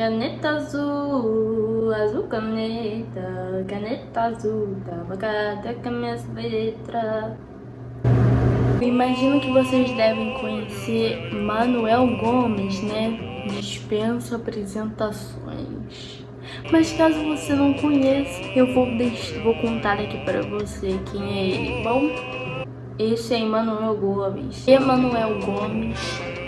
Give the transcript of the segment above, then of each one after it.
Caneta azul, azul caneta, caneta azul, tava cada letras. Imagino que vocês devem conhecer Manuel Gomes, né? Dispensa apresentações. Mas caso você não conheça, eu vou, deixar, vou contar aqui para você quem é ele, bom? Esse é Emanuel Gomes. Emanuel Gomes.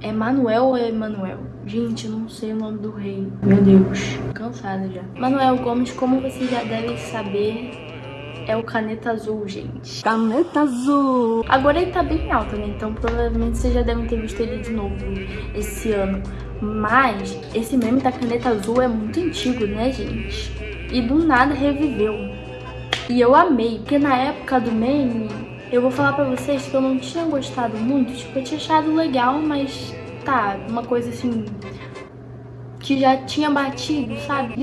É Manuel ou é Emanuel? Gente, eu não sei o nome do rei. Meu Deus, cansada já. Manuel Gomes, como vocês já devem saber, é o Caneta Azul, gente. Caneta Azul! Agora ele tá bem alto, né? Então provavelmente vocês já devem ter visto ele de novo esse ano. Mas esse meme da Caneta Azul é muito antigo, né, gente? E do nada reviveu. E eu amei, porque na época do meme, eu vou falar pra vocês que eu não tinha gostado muito. Tipo, eu tinha achado legal, mas tá, uma coisa assim que já tinha batido, sabe?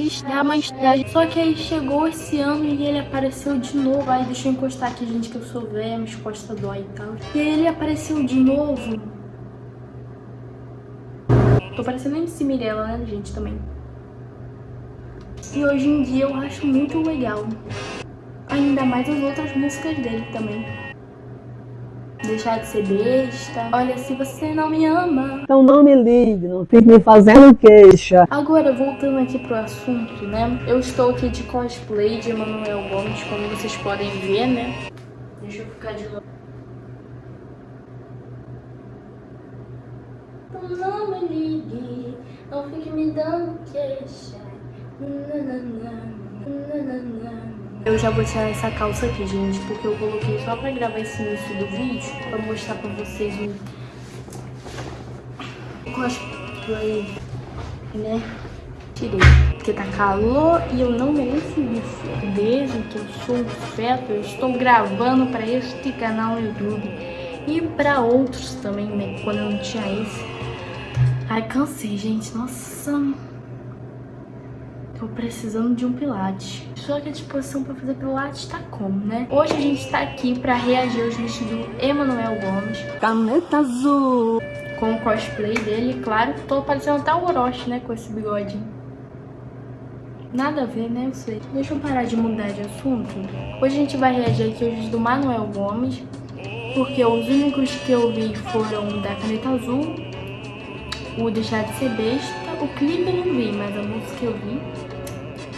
Só que aí chegou esse ano e ele apareceu de novo. Aí deixa eu encostar aqui, gente, que eu sou velha, minha costa dói e tal. E aí ele apareceu de novo. Tô parecendo MC Mirella, né, gente, também. E hoje em dia eu acho muito legal. Ainda mais as outras músicas dele também deixar de ser besta. Olha, se você não me ama... Então não me ligue, não fique me fazendo queixa. Agora, voltando aqui pro assunto, né? Eu estou aqui de cosplay de Emanuel Gomes, como vocês podem ver, né? Deixa eu ficar de novo. Então não me ligue, não fique me dando queixa. Nananana, nananana. Eu já vou tirar essa calça aqui, gente, porque eu coloquei só pra gravar esse início do vídeo, pra mostrar pra vocês o cosplay, né? Tirei, porque tá calor e eu não mereço isso. Desde que eu sou feto, eu estou gravando pra este canal no YouTube e pra outros também, né? Quando eu não tinha esse. Ai, cansei, gente. Nossa... Tô precisando de um pilate. Só que a disposição pra fazer pilates tá como, né? Hoje a gente tá aqui pra reagir aos vídeos do Emanuel Gomes. Caneta azul. Com o cosplay dele, claro. Tô parecendo até o Orochi, né? Com esse bigode. Nada a ver, né? Eu sei. Deixa eu parar de mudar de assunto. Hoje a gente vai reagir aqui aos vídeos do Manuel Gomes. Porque os únicos que eu vi foram da Caneta Azul, o Deixar de Ser Besta, o clipe eu não vi, mas a música eu vi.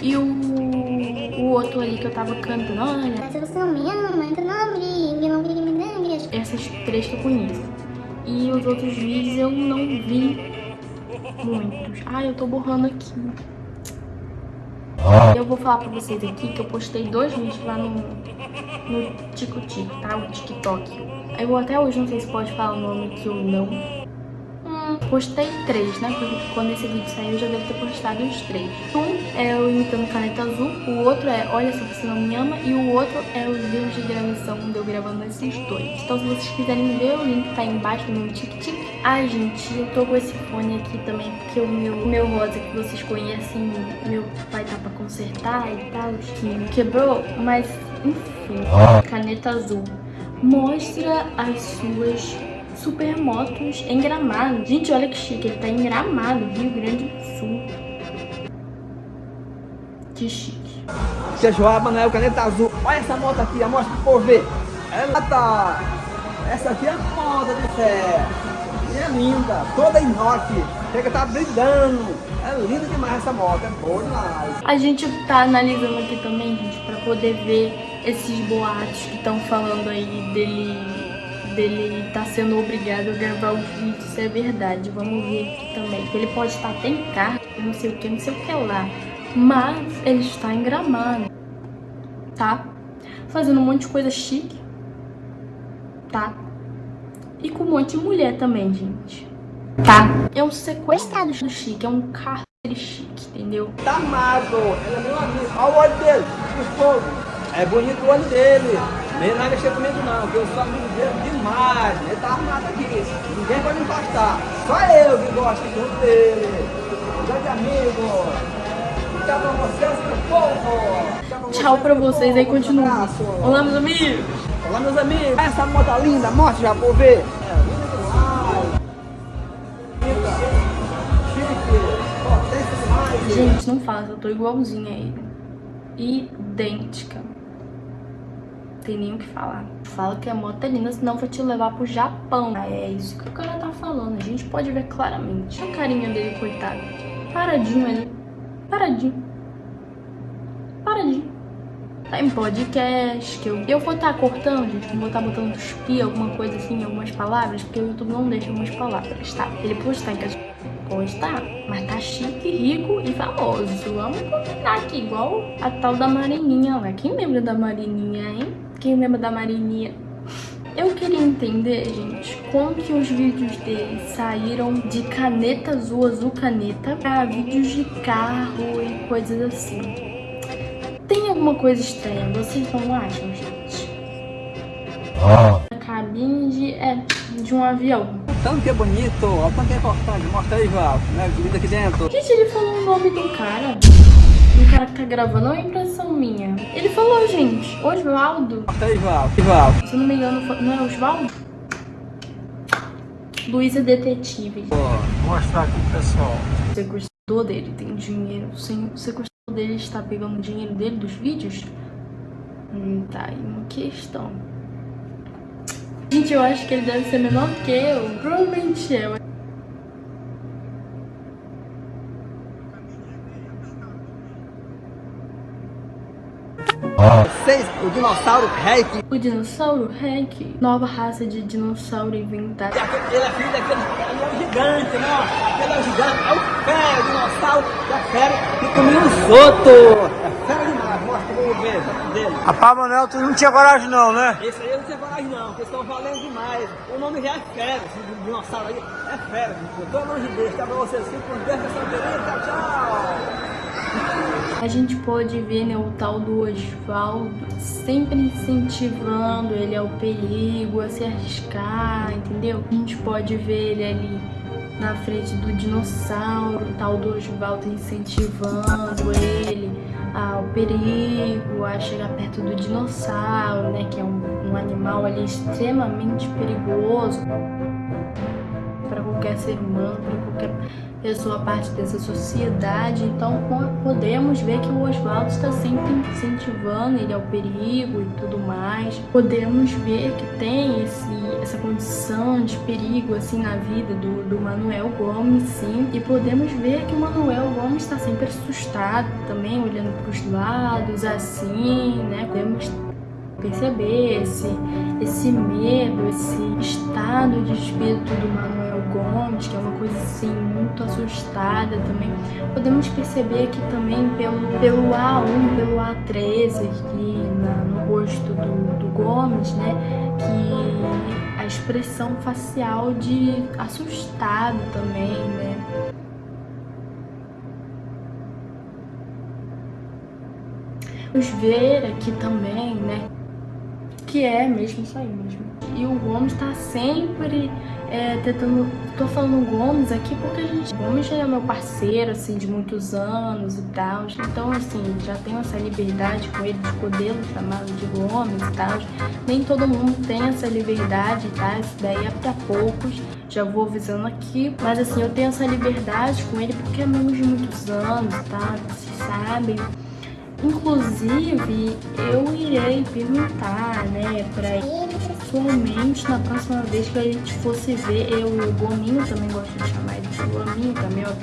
E o, o outro ali que eu tava cantando, olha. Se você não me ama, então não brigue, não brigue, me dengue. Essas três que eu conheço. E os outros vídeos eu não vi muitos. Ai, eu tô borrando aqui. Eu vou falar pra vocês aqui que eu postei dois vídeos lá no, no Tico-Tico, tá? O TikTok. Eu até hoje não sei se pode falar o nome aqui ou não. Postei três, né? Porque quando esse vídeo sair eu já devo ter postado os três. Um é o Imitando Caneta Azul, o outro é Olha Se Você Não Me Ama e o outro é os vídeos de gravação de eu gravando esses dois. Então se vocês quiserem ver, o link tá aí embaixo no meu tic-tic. Ai, gente, eu tô com esse fone aqui também porque o meu, o meu rosa que vocês conhecem, meu pai tá pra consertar e tal, que quebrou, mas enfim, caneta azul. Mostra as suas supermotos em Gramado. Gente, olha que chique, ele tá em Gramado, Rio Grande do Sul. Que chique. Tia Joá, Manoel, caneta azul. Olha essa moto aqui, a mostra pro povo ver. Ela tá... Essa aqui é a moda do céu. E é linda, toda inox. Chega tá brilhando. É linda demais essa moto, é boa demais. A gente tá analisando aqui também, gente, pra poder ver esses boatos que estão falando aí dele dele tá sendo obrigado a gravar o vídeo, se é verdade. Vamos ver aqui também. Ele pode estar até em carro, não sei o que, não sei o que lá. Mas ele está em Gramado, tá? Fazendo um monte de coisa chique, tá? E com um monte de mulher também, gente. Tá? É um sequestrado do chique, é um cárcere chique, entendeu? Tá amado, ele é meu amigo. Olha o olho dele, o fogo. É bonito o olho dele. Nem vai mexer comigo não, porque eu sou amigo dele demais. Ele tá armado aqui. Ninguém pode encostar. Só eu que gosto muito dele. Grande amigo. Tchau pra vocês, meu povo. Tchau pra vocês aí, continua. Olá, meus amigos. Olá, meus amigos. Essa moto linda, mostra já por ver. É Gente, não fala, eu tô igualzinha a ele. Idêntica. Tem nem o que falar. Fala que a moto é linda, senão vai te levar pro Japão. É isso que o cara tá falando. A gente pode ver claramente. A carinha dele, coitado. Paradinho ali. Paradinho. Paradinho. Tá em podcast, que eu, eu vou estar tá cortando, gente, vou estar tá botando cuspir, alguma coisa assim, algumas palavras, porque o YouTube não deixa algumas palavras, tá? Ele pode estar em casa, pode estar, mas tá chique, rico e famoso. Vamos combinar aqui, igual a tal da Marininha lá. Quem lembra da Marininha, hein? Quem lembra da Marininha? Eu queria entender, gente, como que os vídeos dele saíram de caneta azul, azul caneta, pra vídeos de carro e coisas assim. Tem alguma coisa estranha, vocês não acham, gente? Ah. A cabine de, é, de um avião. Tanto que é bonito, olha quanto é importante. Mostra aí, Val, né? Vida aqui dentro. Gente, ele falou o nome do cara. O cara que tá gravando, é impressão minha. Falou, gente. Mostra aí, Val. Val. Se eu não me engano, não é Osvaldo? Luísa Detetive. Vou mostrar aqui pro pessoal. O sequestrador dele tem dinheiro. Sem o sequestrador dele está pegando o dinheiro dele dos vídeos? Hum, tá aí uma questão. Gente, eu acho que ele deve ser menor que eu. Provavelmente é. Vocês, o dinossauro Reik. O dinossauro Reik, nova raça de dinossauro inventada. Ele é filho daquele ele é um gigante, né? Aquele é o gigante, é o fera, o dinossauro, é fera que comia os outros. É fera demais, mostra vamos ver dele. Rapaz, Manuel, tu não tinha coragem não, né? Esse aí eu não tinha coragem não, porque estão valendo demais. O nome já é fera, esse dinossauro aí é fera. Pelo amor de Deus, tá pra vocês, fiquem com Deus, tchau. A gente pode ver né, o tal do Oswaldo sempre incentivando ele ao perigo, a se arriscar, entendeu? A gente pode ver ele ali na frente do dinossauro, o tal do Oswaldo incentivando ele ao perigo, a chegar perto do dinossauro, né, que é um, um animal ali extremamente perigoso para qualquer ser humano, para qualquer pessoa parte dessa sociedade. Então podemos ver que o Oswaldo está sempre incentivando ele ao perigo e tudo mais. Podemos ver que tem esse, essa condição de perigo assim na vida do, do Manuel Gomes, sim. E podemos ver que o Manuel Gomes está sempre assustado também, olhando para os lados, assim, né? Podemos perceber esse, esse medo, esse estado de espírito do Manuel Gomes, que é uma coisa assim muito assustada também. Podemos perceber aqui também pelo, pelo A1, pelo A13 aqui na, no rosto do, do Gomes, né, que a expressão facial de assustado também, né. Vamos ver aqui também, né, que é mesmo isso aí mesmo. E o Gomes tá sempre é, tentando... Tô falando Gomes aqui porque a gente... Gomes já é meu parceiro, assim, de muitos anos e tal. Então, assim, já tenho essa liberdade com ele de poder chamá-lo de Gomes e tal. Nem todo mundo tem essa liberdade, tá? Isso daí é pra poucos. Já vou avisando aqui. Mas, assim, eu tenho essa liberdade com ele porque amamos de muitos anos, tá? Vocês sabem. Inclusive, eu irei perguntar, né, pra pessoalmente na próxima vez que a gente fosse ver, eu e o Gominho, também gosto de chamar ele de Gominho, também é o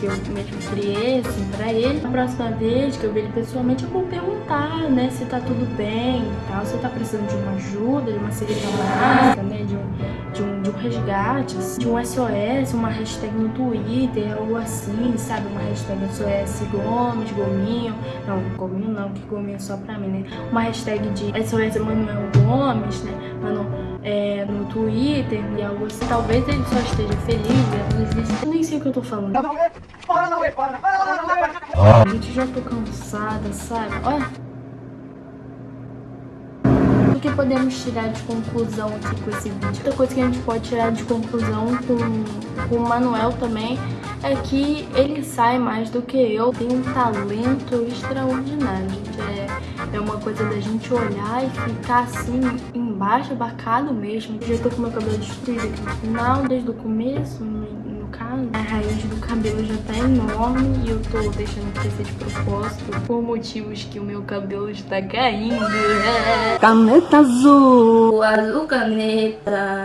que eu mesmo criei, assim, pra ele. Na próxima vez que eu ver ele pessoalmente, eu vou perguntar, né, se tá tudo bem e tal, se tá precisando de uma ajuda, de uma segurança básica, né, de um de um, de um resgate, assim, de um SOS, uma hashtag no Twitter, algo assim, sabe? Uma hashtag SOS Gomes, Gominho. Não, Gominho não, que Gominho é só pra mim, né? Uma hashtag de SOS Manuel Gomes, né? Mano, é, no Twitter e algo assim. Talvez ele só esteja feliz, né? Eu nem sei o que eu tô falando. Gente, já tô cansada, sabe? Olha o que podemos tirar de conclusão aqui com esse vídeo? Outra coisa que a gente pode tirar de conclusão com, com o Manuel também é que ele sai mais do que eu, tem um talento extraordinário. É, uma coisa da gente olhar e ficar assim, embaixo, abacado mesmo. Eu já tô com meu cabelo destruído aqui no final, desde o começo, no, caso, a raiz do cabelo já tá enorme e eu tô deixando crescer de propósito por motivos que o meu cabelo está caindo. Caneta azul, azul caneta.